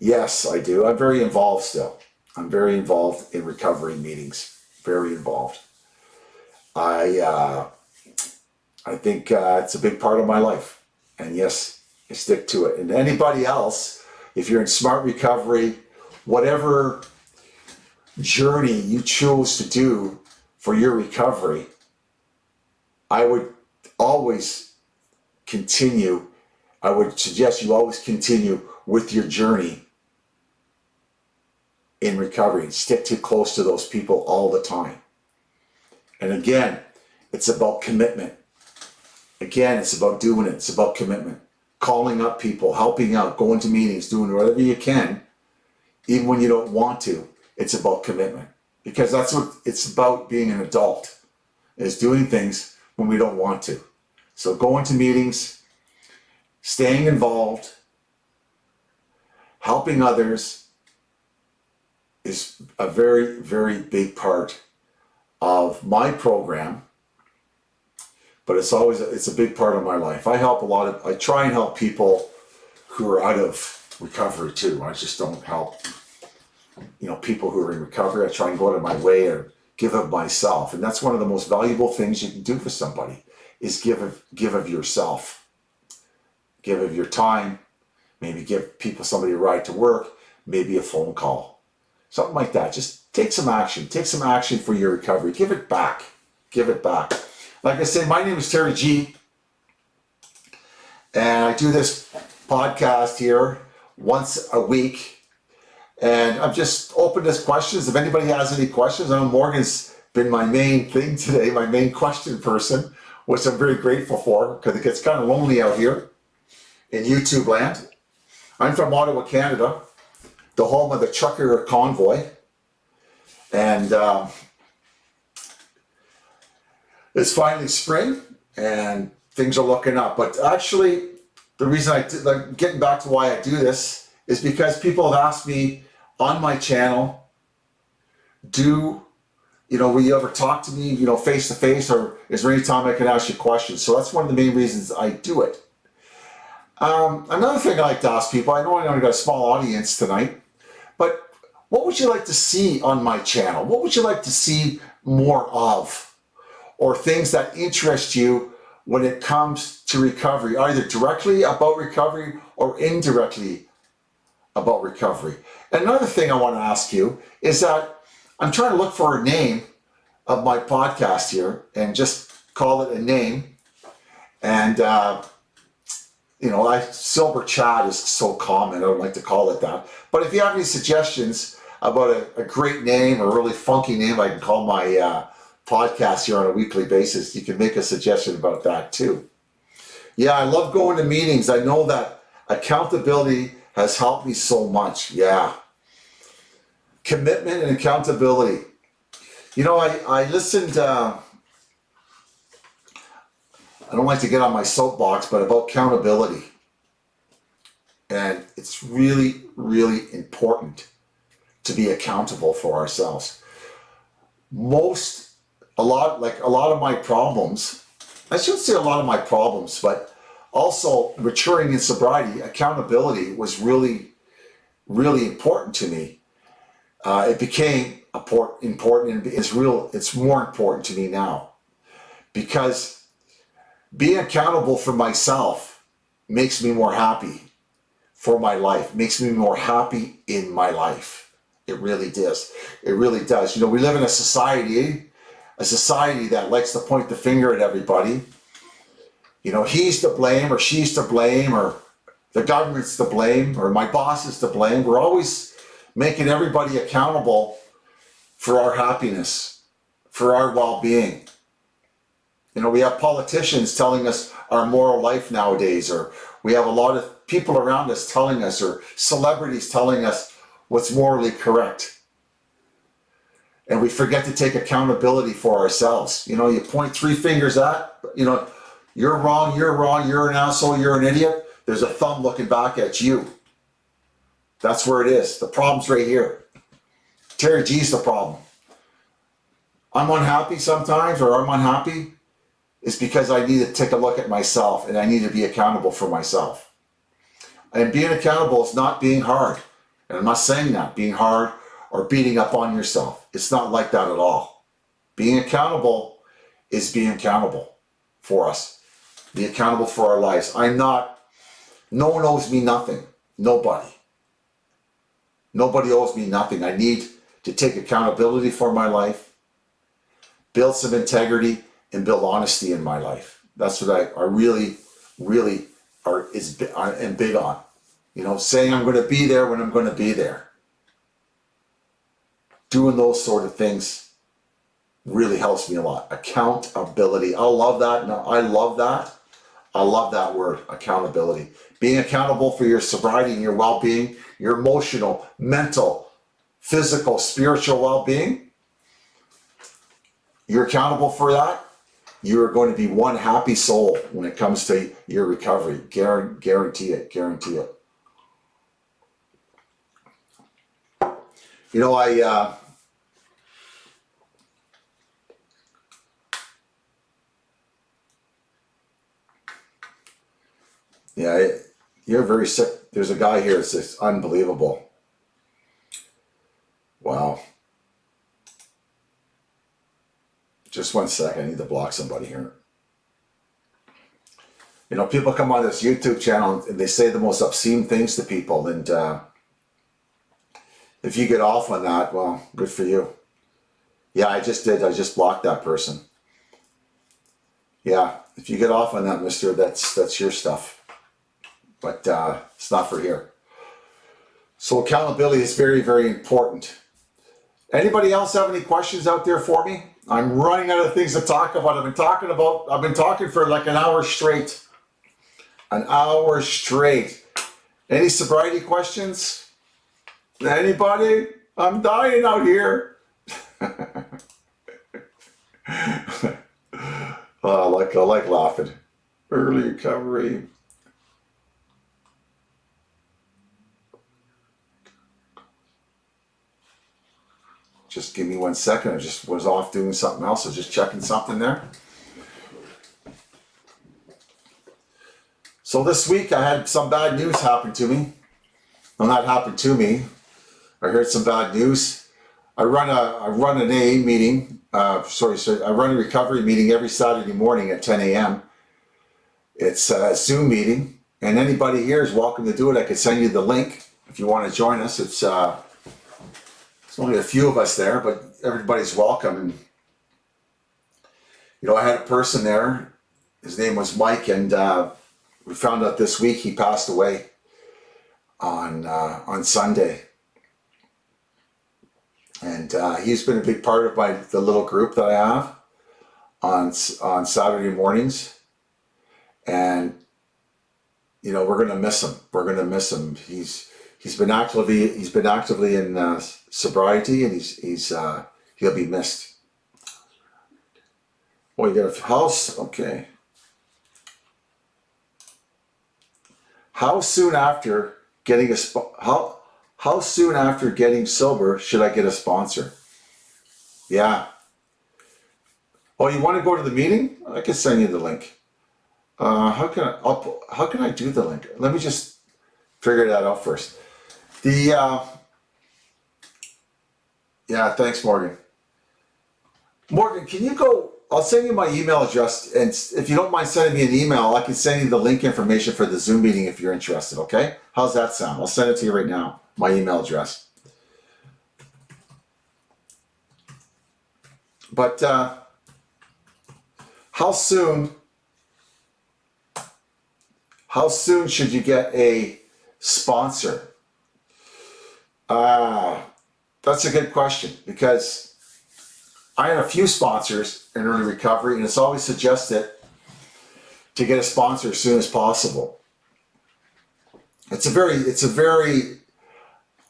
Yes I do. I'm very involved still. I'm very involved in recovery meetings very involved. I uh, I think uh, it's a big part of my life, and yes, I stick to it. And anybody else, if you're in smart recovery, whatever journey you choose to do for your recovery, I would always continue. I would suggest you always continue with your journey in recovery. Stick too close to those people all the time. And again, it's about commitment. Again, it's about doing it. It's about commitment. Calling up people, helping out, going to meetings, doing whatever you can even when you don't want to, it's about commitment. Because that's what it's about being an adult, is doing things when we don't want to. So going to meetings, staying involved, helping others is a very, very big part of my program but it's always it's a big part of my life. I help a lot of I try and help people who are out of recovery too. I just don't help you know people who are in recovery. I try and go out of my way and give of myself, and that's one of the most valuable things you can do for somebody is give of give of yourself, give of your time, maybe give people somebody a ride to work, maybe a phone call, something like that. Just take some action. Take some action for your recovery. Give it back. Give it back. Like I said, my name is Terry G. And I do this podcast here once a week. And I'm just open to questions. If anybody has any questions, I know Morgan's been my main thing today, my main question person, which I'm very grateful for because it gets kind of lonely out here in YouTube land. I'm from Ottawa, Canada, the home of the trucker convoy. And uh, it's finally spring and things are looking up. But actually, the reason I, like, getting back to why I do this is because people have asked me on my channel, do, you know, will you ever talk to me, you know, face to face, or is there any time I can ask you questions? So that's one of the main reasons I do it. Um, another thing I like to ask people, I know I only got a small audience tonight, but what would you like to see on my channel? What would you like to see more of? or things that interest you when it comes to recovery, either directly about recovery or indirectly about recovery. Another thing I want to ask you is that I'm trying to look for a name of my podcast here and just call it a name. And, uh, you know, I, Sober Chat is so common, I don't like to call it that. But if you have any suggestions about a, a great name or really funky name, I can call my uh, podcast here on a weekly basis, you can make a suggestion about that too. Yeah, I love going to meetings. I know that accountability has helped me so much. Yeah. Commitment and accountability. You know, I, I listened, uh, I don't like to get on my soapbox, but about accountability. And it's really, really important to be accountable for ourselves. Most a lot, like a lot of my problems, I shouldn't say a lot of my problems, but also maturing in sobriety, accountability was really, really important to me. Uh, it became important it's real, it's more important to me now because being accountable for myself makes me more happy for my life, makes me more happy in my life. It really does. It really does. You know, we live in a society a society that likes to point the finger at everybody. You know, he's to blame or she's to blame or the government's to blame or my boss is to blame. We're always making everybody accountable for our happiness, for our well-being. You know, we have politicians telling us our moral life nowadays, or we have a lot of people around us telling us, or celebrities telling us what's morally correct and we forget to take accountability for ourselves. You know, you point three fingers at, you know, you're wrong, you're wrong, you're an asshole, you're an idiot. There's a thumb looking back at you. That's where it is. The problem's right here. Terry G's the problem. I'm unhappy sometimes, or I'm unhappy, is because I need to take a look at myself and I need to be accountable for myself. And being accountable is not being hard. And I'm not saying that, being hard or beating up on yourself. It's not like that at all. Being accountable is being accountable for us. Be accountable for our lives. I'm not, no one owes me nothing. Nobody. Nobody owes me nothing. I need to take accountability for my life, build some integrity, and build honesty in my life. That's what I, I really, really are is am big on. You know, saying I'm going to be there when I'm going to be there doing those sort of things really helps me a lot. Accountability. I love that. No, I love that. I love that word, accountability. Being accountable for your sobriety and your well-being, your emotional, mental, physical, spiritual well-being. You're accountable for that. You are going to be one happy soul when it comes to your recovery. Guarantee it. Guarantee it. You know, I uh, yeah, you're very sick. There's a guy here. It's just unbelievable. Wow. Just one second. I need to block somebody here. You know, people come on this YouTube channel and they say the most obscene things to people, and uh, if you get off on that, well, good for you. Yeah, I just did. I just blocked that person. Yeah, if you get off on that, mister, that's that's your stuff. But uh, it's not for here. So accountability is very, very important. Anybody else have any questions out there for me? I'm running out of things to talk about. I've been talking about, I've been talking for like an hour straight. An hour straight. Any sobriety questions? Anybody? I'm dying out here. <laughs> oh, I like I like laughing. Early recovery. Just give me one second. I just was off doing something else. I was just checking something there. So this week I had some bad news happen to me. Well, not happen to me. I heard some bad news. I run a I run an AA meeting. Uh, sorry, sorry, I run a recovery meeting every Saturday morning at 10 a.m. It's a Zoom meeting, and anybody here is welcome to do it. I could send you the link if you want to join us. It's uh, it's only a few of us there, but everybody's welcome. And you know, I had a person there. His name was Mike, and uh, we found out this week he passed away on uh, on Sunday and uh, he's been a big part of my the little group that I have on on Saturday mornings, and you know we're gonna miss him. We're gonna miss him. He's he's been actively he's been actively in uh, sobriety, and he's he's uh, he'll be missed. Oh, you got a house? Okay. How soon after getting a? How how soon after getting sober should I get a sponsor? Yeah. Oh, you want to go to the meeting? I can send you the link. Uh, how can I, I'll, how can I do the link? Let me just figure that out first. The, uh, yeah, thanks, Morgan. Morgan, can you go, I'll send you my email address, and if you don't mind sending me an email, I can send you the link information for the Zoom meeting if you're interested, okay? How's that sound? I'll send it to you right now my email address. But uh, how soon, how soon should you get a sponsor? Uh, that's a good question because I had a few sponsors in early recovery and it's always suggested to get a sponsor as soon as possible. It's a very, it's a very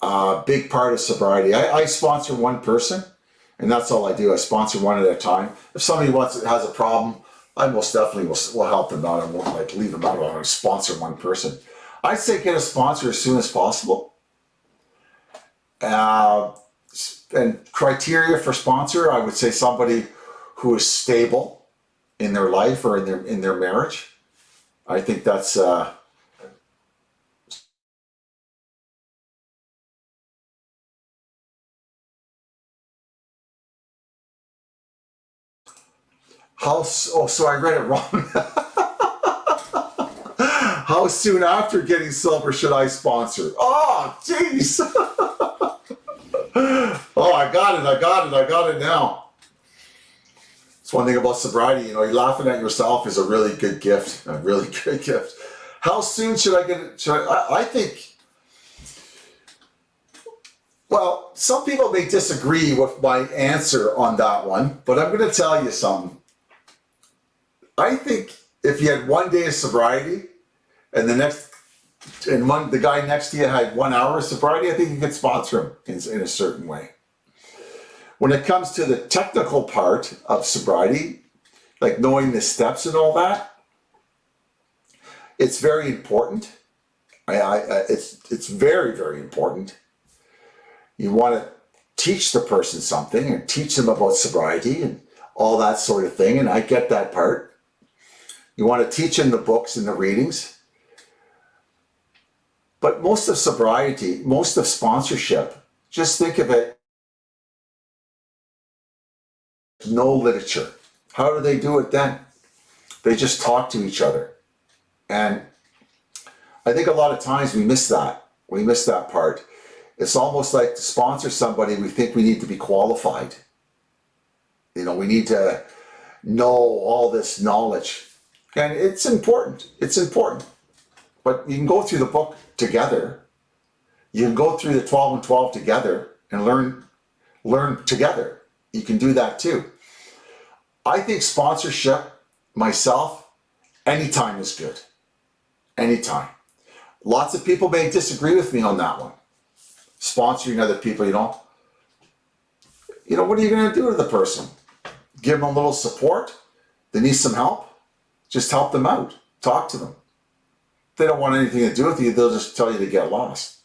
uh, big part of sobriety. I, I, sponsor one person, and that's all I do. I sponsor one at a time. If somebody wants has a problem, I most definitely will, will help them out. I won't like leave them out. I'll sponsor one person. I'd say get a sponsor as soon as possible. Uh, and criteria for sponsor, I would say somebody who is stable in their life or in their in their marriage. I think that's uh, How, oh, so I read it wrong. <laughs> How soon after getting silver should I sponsor? Oh, jeez. <laughs> <gasps> oh, I got it, I got it, I got it now. It's one thing about sobriety, you know, you're laughing at yourself is a really good gift, a really <laughs> good gift. How soon should I get it? I, I, I think, well, some people may disagree with my answer on that one, but I'm going to tell you something. I think if you had one day of sobriety and the next and one the guy next to you had one hour of sobriety, I think you could sponsor him in, in a certain way. When it comes to the technical part of sobriety, like knowing the steps and all that, it's very important. I, I, it's it's very very important. You want to teach the person something and teach them about sobriety and all that sort of thing, and I get that part. You want to teach them the books and the readings. But most of sobriety, most of sponsorship, just think of it no literature. How do they do it then? They just talk to each other. And I think a lot of times we miss that. We miss that part. It's almost like to sponsor somebody, we think we need to be qualified. You know, we need to know all this knowledge. And it's important. It's important. But you can go through the book together. You can go through the 12 and 12 together and learn learn together. You can do that too. I think sponsorship, myself, anytime is good. Anytime. Lots of people may disagree with me on that one. Sponsoring other people, you know. You know, what are you going to do to the person? Give them a little support? They need some help? Just help them out. Talk to them. They don't want anything to do with you, they'll just tell you to get lost.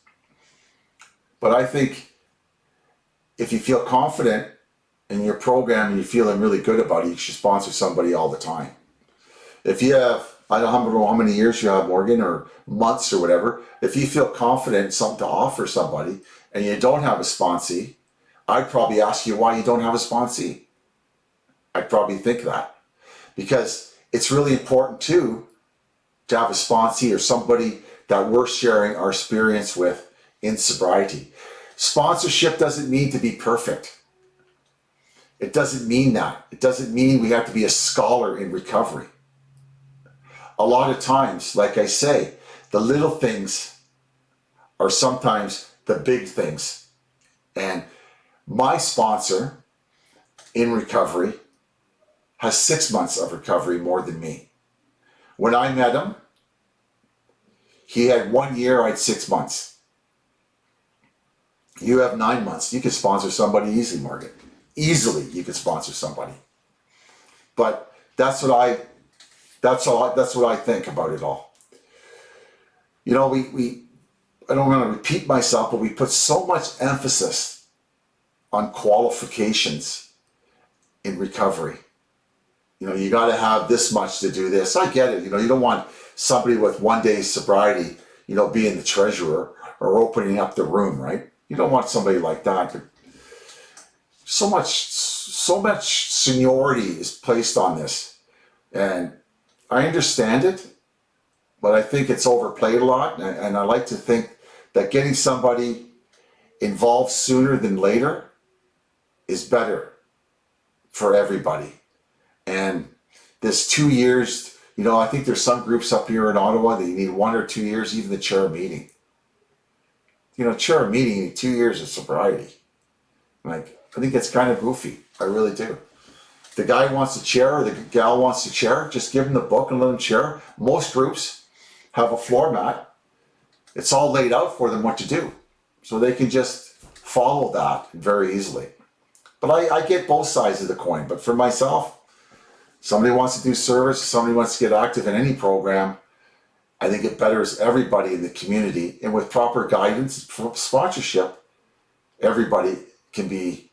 But I think if you feel confident in your program and you're feeling really good about it, you should sponsor somebody all the time. If you have, I don't know how many years you have, Morgan, or months or whatever, if you feel confident in something to offer somebody and you don't have a sponsee, I'd probably ask you why you don't have a sponsee. I'd probably think that. Because it's really important too to have a sponsee or somebody that we're sharing our experience with in sobriety. Sponsorship doesn't mean to be perfect. It doesn't mean that. It doesn't mean we have to be a scholar in recovery. A lot of times, like I say, the little things are sometimes the big things. And my sponsor in recovery has six months of recovery more than me. When I met him, he had one year, I had six months. You have nine months. You can sponsor somebody easily, Morgan easily you could sponsor somebody. But that's what I, that's all, that's what I think about it all. You know, we, we, I don't want to repeat myself, but we put so much emphasis on qualifications in recovery. You know, you got to have this much to do this. I get it. You know, you don't want somebody with one day sobriety, you know, being the treasurer or opening up the room, right? You don't want somebody like that. But so much so much seniority is placed on this and I understand it but I think it's overplayed a lot and, and I like to think that getting somebody involved sooner than later is better for everybody and this two years you know I think there's some groups up here in Ottawa that you need one or two years even the chair meeting you know chair a meeting two years of sobriety like I think it's kind of goofy. I really do. The guy wants to chair or the gal wants to chair, just give them the book and let them chair. Most groups have a floor mat. It's all laid out for them what to do. So they can just follow that very easily. But I, I get both sides of the coin. But for myself, somebody wants to do service, somebody wants to get active in any program, I think it betters everybody in the community. And with proper guidance, sponsorship, everybody can be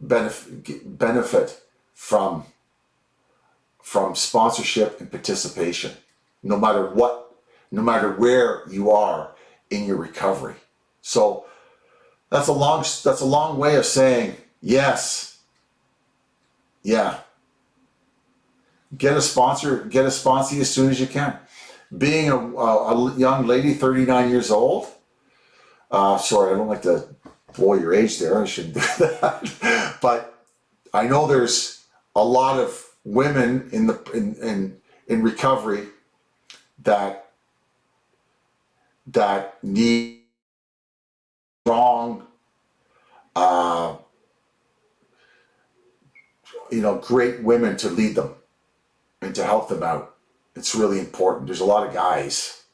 benefit, benefit from, from sponsorship and participation, no matter what, no matter where you are in your recovery. So that's a long, that's a long way of saying, yes, yeah, get a sponsor, get a sponsor as soon as you can. Being a, a, young lady, 39 years old, uh, sorry, I don't like to blow your age there. I shouldn't do <laughs> that. but I know there's a lot of women in the in in, in recovery that that need strong uh, you know great women to lead them and to help them out it's really important. There's a lot of guys,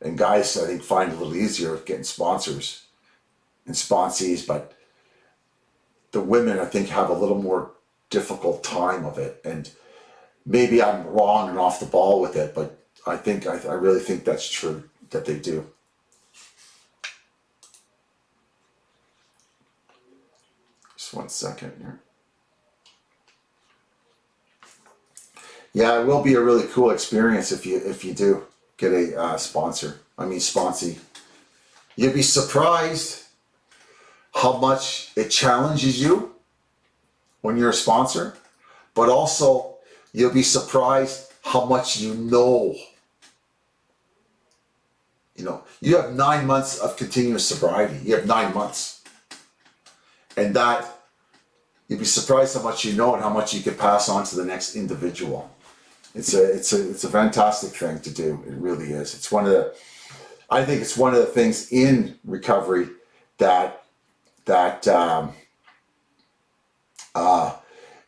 and guys I think find it a little easier of getting sponsors and sponsees, but the women I think have a little more difficult time of it. And maybe I'm wrong and off the ball with it, but I think I, I really think that's true that they do. Just one second here. Yeah, it will be a really cool experience if you if you do get a uh, sponsor. I mean, sponsee. You'd be surprised how much it challenges you when you're a sponsor, but also you'll be surprised how much you know. You know, you have nine months of continuous sobriety. You have nine months. And that, you'd be surprised how much you know and how much you can pass on to the next individual. It's a, it's a, it's a fantastic thing to do. It really is. It's one of the, I think it's one of the things in recovery that, that, um, uh,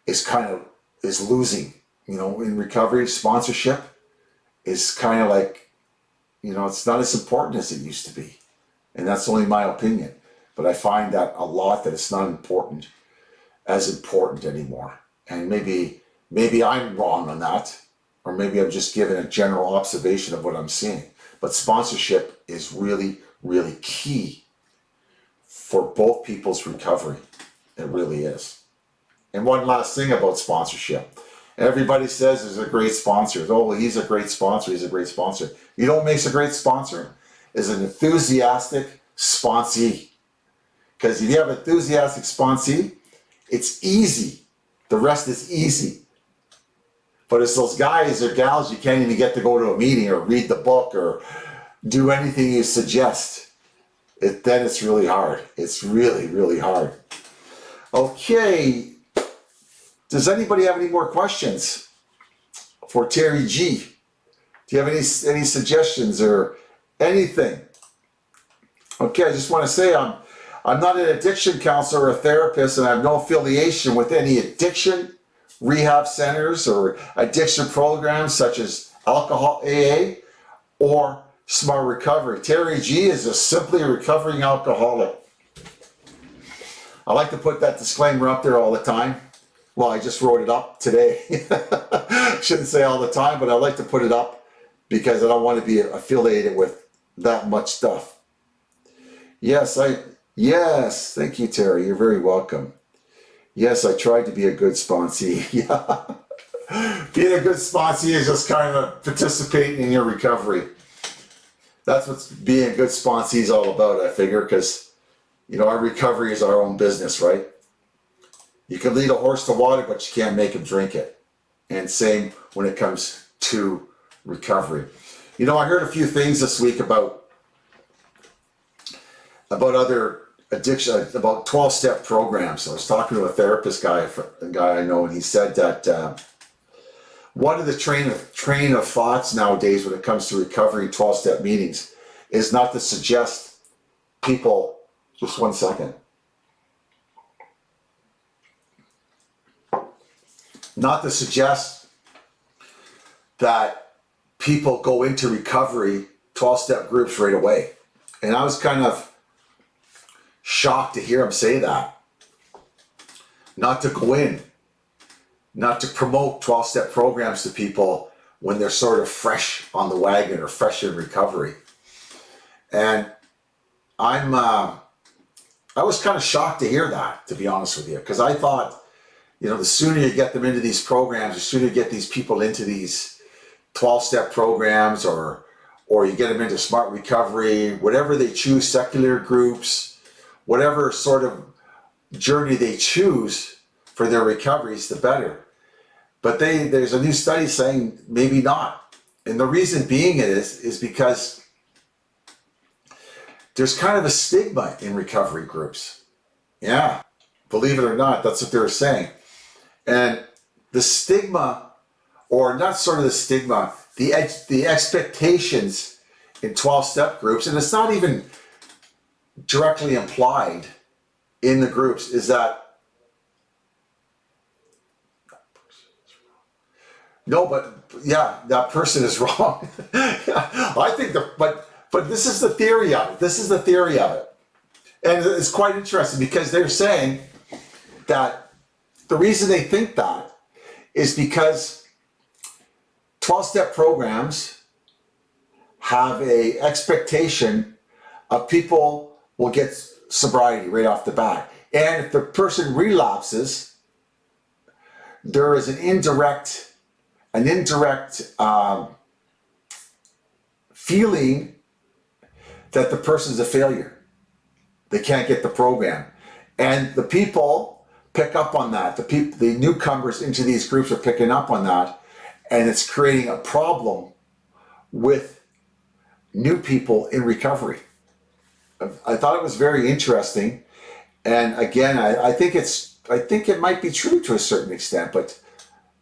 is kind of, is losing, you know, in recovery, sponsorship is kind of like, you know, it's not as important as it used to be. And that's only my opinion. But I find that a lot that it's not important as important anymore. And maybe, maybe I'm wrong on that or maybe I'm just giving a general observation of what I'm seeing. But sponsorship is really, really key for both people's recovery. It really is. And one last thing about sponsorship. Everybody says there's a great sponsor. Oh, he's a great sponsor. He's a great sponsor. You know what makes a great sponsor? Is an enthusiastic sponsee. Because if you have an enthusiastic sponsee, it's easy. The rest is easy. But it's those guys or gals you can't even get to go to a meeting or read the book or do anything you suggest. It, then it's really hard. It's really, really hard. Okay. Does anybody have any more questions for Terry G? Do you have any, any suggestions or anything? Okay, I just want to say I'm, I'm not an addiction counselor or a therapist and I have no affiliation with any addiction rehab centers or addiction programs such as alcohol AA or smart recovery. Terry G is a simply recovering alcoholic. I like to put that disclaimer up there all the time. Well, I just wrote it up today. <laughs> Shouldn't say all the time, but I like to put it up because I don't want to be affiliated with that much stuff. Yes, I, yes, thank you, Terry. You're very welcome. Yes, I tried to be a good sponsee. <laughs> yeah. Being a good sponsee is just kind of participating in your recovery. That's what being a good sponsee is all about, I figure, because, you know, our recovery is our own business, right? You can lead a horse to water, but you can't make him drink it. And same when it comes to recovery. You know, I heard a few things this week about about other addiction about 12 step programs. I was talking to a therapist guy, a guy I know, and he said that uh, one of the train of train of thoughts nowadays when it comes to recovery 12 step meetings is not to suggest people just one second. Not to suggest that people go into recovery 12 step groups right away. And I was kind of shocked to hear him say that. Not to go in, not to promote 12 step programs to people when they're sort of fresh on the wagon or fresh in recovery. And I'm, uh, I was kind of shocked to hear that, to be honest with you, because I thought, you know, the sooner you get them into these programs, the sooner you get these people into these 12 step programs or, or you get them into smart recovery, whatever they choose, secular groups, whatever sort of journey they choose for their recoveries, the better. But they there's a new study saying maybe not. And the reason being is, is because there's kind of a stigma in recovery groups. Yeah, believe it or not, that's what they're saying. And the stigma, or not sort of the stigma, the, the expectations in 12-step groups, and it's not even directly implied in the groups is that No, but yeah, that person is <laughs> wrong. I think the but but this is the theory of it. This is the theory of it. And it's quite interesting because they're saying that the reason they think that is because 12 step programs have a expectation of people will get sobriety right off the bat. And if the person relapses, there is an indirect, an indirect um, feeling that the person's a failure. They can't get the program. And the people pick up on that. The people, the newcomers into these groups are picking up on that. And it's creating a problem with new people in recovery. I thought it was very interesting. And again, I, I think it's, I think it might be true to a certain extent, but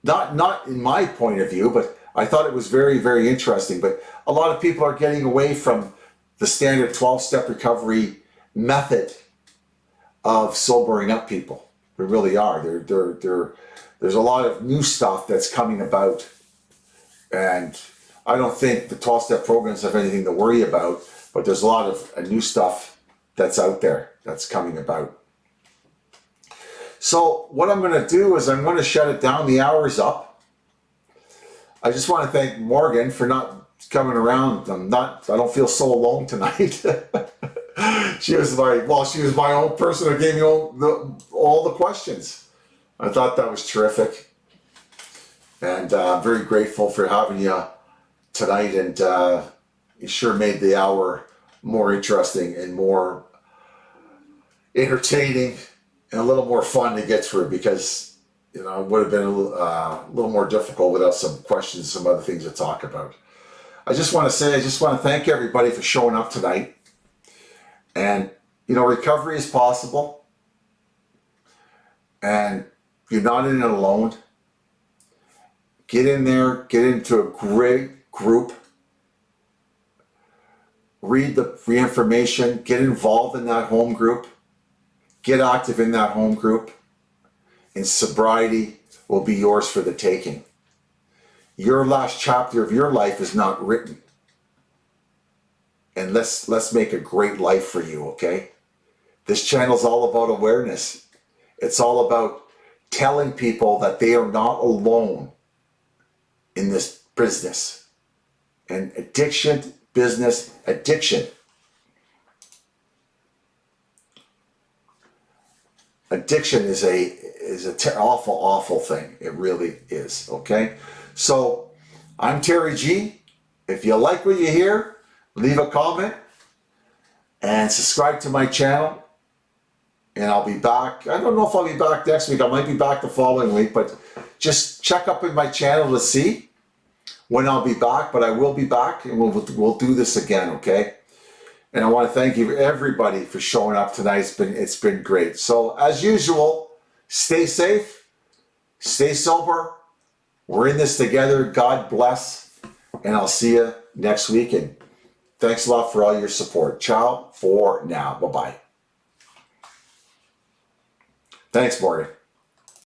not, not in my point of view, but I thought it was very, very interesting. But a lot of people are getting away from the standard 12 step recovery method of sobering up people. They really are. They're, they're, they're, there's a lot of new stuff that's coming about. And I don't think the 12 step programs have anything to worry about, but there's a lot of uh, new stuff that's out there that's coming about. So what I'm going to do is I'm going to shut it down. The hour's up. I just want to thank Morgan for not coming around. I'm not, I don't feel so alone tonight. <laughs> she was my, well, she was my own person who gave me all the, all the questions. I thought that was terrific. And uh, I'm very grateful for having you tonight. And uh, you sure made the hour more interesting and more entertaining and a little more fun to get through because you know, it would have been a little, uh, a little more difficult without some questions, some other things to talk about. I just want to say, I just want to thank everybody for showing up tonight. And, you know, recovery is possible. And you're not in it alone. Get in there, get into a great group. Read the free information, get involved in that home group. Get active in that home group. And sobriety will be yours for the taking your last chapter of your life is not written. And let's let's make a great life for you, okay? This channel is all about awareness. It's all about telling people that they are not alone in this business. And addiction, business, addiction. Addiction is a is a awful, awful thing. It really is, okay? So I'm Terry G. If you like what you hear, leave a comment and subscribe to my channel. And I'll be back. I don't know if I'll be back next week. I might be back the following week, but just check up in my channel to see when I'll be back. But I will be back and we'll, we'll do this again, okay? And I want to thank you everybody for showing up tonight. It's been, it's been great. So as usual, stay safe, stay sober, we're in this together. God bless. And I'll see you next week. And thanks a lot for all your support. Ciao for now. Bye-bye. Thanks, Morgan.